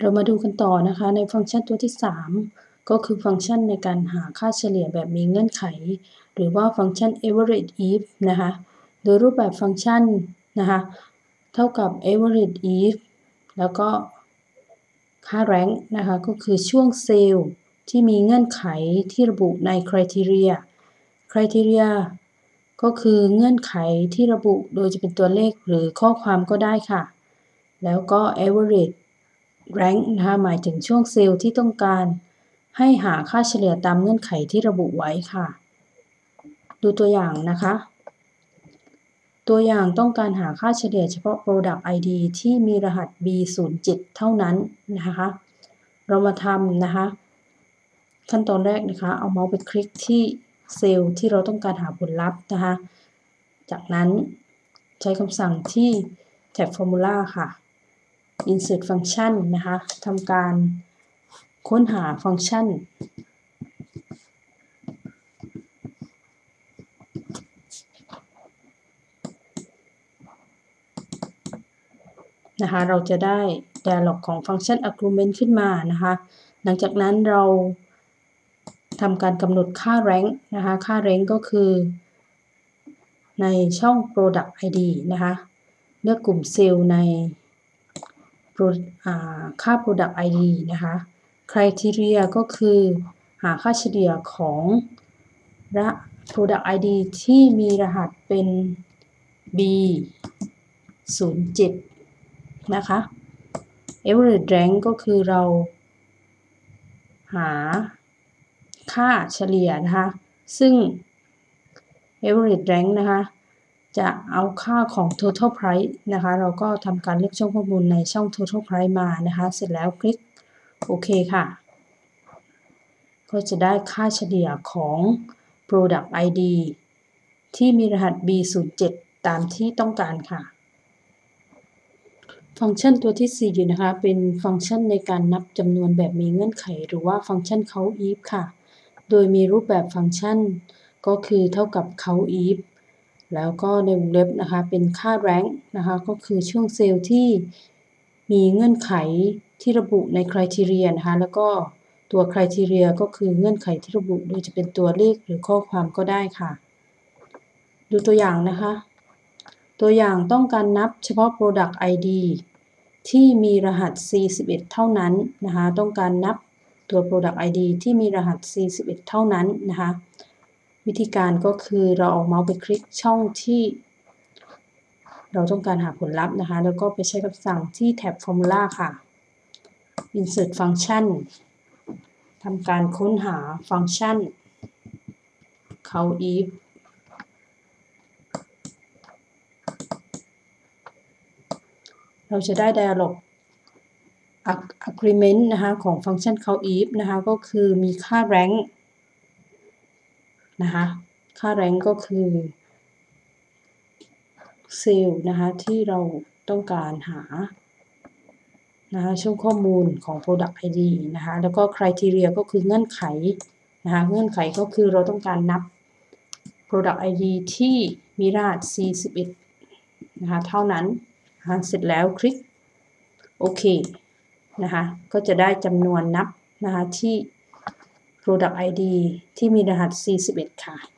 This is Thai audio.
เรามาดูกันต่อนะคะในฟังก์ชันตัวที่ 3 ก็คือฟังก์ชันในการหาค่าเฉลี่ยแบบมีเงื่อนไข หรือว่าฟังก์ชัน average if นะคะโดยรูปแบบฟังก์ชันนะคะเท่ากับ average if แล้วก็ค่า rank นะคะก็คือช่วงเซลล์ที่มีเงื่อนไขที่ระบุใน criteria criteria ก็คือเงื่อนไขที่ระบุโดยจะเป็นตัวเลขหรือข้อความก็ได้ค่ะ แล้วก็ average rank นะคะหมายถึงช่วงเซลล์ที่ต้องการให้หาค่าเฉลี่ยตามเงื่อนไขที่ระบุไว้ค่ะ ดูตัวอย่างนะคะ ตัวอย่างต้องการหาค่าเฉลี่ยเฉพาะ product ID ที่มีรหัส B07 เท่านั้นนะคะ เรามาทำนะคะ ขั้นตอนแรกนะคะ เอาเมาส์ไปคลิกที่เซลล์ที่เราต้องการหาผลลัพธ์นะคะ จากนั้นใช้คำสั่งที่แท็บ Formula ค่ะ insert function นะคะทำการค้นหาฟังก์ชัน นะคะ เราจะได้ dialog ของฟังก์ชัน argument ขึ้นมานะคะ หลังจากนั้นเราทำการกำหนดค่า rank นะคะ ค่า rank ก็คือ ในช่อง product id นะคะ เลือกกลุ่มเซลล์ใน ค่า product id นะคะ criteria ก็คือหาค่าเฉลี่ยของระ product id ที่มีรหัสเป็น b 0 7นะคะ average rank ก็คือเราหาค่าเฉลี่ยนะคะ ซึ่ง average rank นะคะ จะเอาค่าของ total price นะคะ เราก็ทำการเลือกช่องข้อมูลในช่อง total price มานะคะ เสร็จแล้วคลิกโอเคค่ะ ก็จะได้ค่าเฉลี่ยของ product ID ที่มีรหัส B07 ตามที่ต้องการค่ะ ฟังก์ชันตัวที่4นะคะ เป็นฟังก์ชันในการนับจำนวนแบบมีเงื่อนไข หรือว่าฟังก์ชัน count if ค่ะ โดยมีรูปแบบฟังก์ชัน ก็คือเท่ากับ count if แล้วก็ในวงเล็บนะคะเป็นค่า rank นะคะก็คือช่วงเซลล์ที่มีเงื่อนไขที่ระบุใน criteria นะคะแล้วก็ตัว criteria ก็คือเงื่อนไขที่ระบุโดยจะเป็นตัวเลขหรือข้อความก็ได้ค่ะ ดูตัวอย่างนะคะ ตัวอย่างต้องการนับเฉพาะ product ID ที่มีรหัส C11 เท่านั้นนะคะ ต้องการนับตัว product ID ที่มีรหัส C11 เท่านั้นนะคะ วิธีการก็คือเราเอาเมาส์ไปคลิกช่องที่ เราต้องการหาผลลัพธ์นะคะ แล้วก็ไปใช้คำสั่งที่แท็บ Formula ค่ะ Insert Function ทำการค้นหาฟังก์ชัน count if เราจะได้ dialog agreement นะคะ ของฟังก์ชัน count if นะคะ ก็คือมีค่า rank นะคะ ค่า rank ก็คือเซลล์นะคะที่เราต้องการหานะคะช่วงข้อมูลของ product id นะคะแล้วก็ criteria ก็คือเงื่อนไขนะคะเงื่อนไขก็คือเราต้องการนับ product id ที่มีรหัส c11 นะคะเท่านั้นนะคะเสร็จแล้วคลิกโอเคนะคะก็จะได้จำนวนนับนะคะที่ product id ที่มีรหัส 41 ค่ะ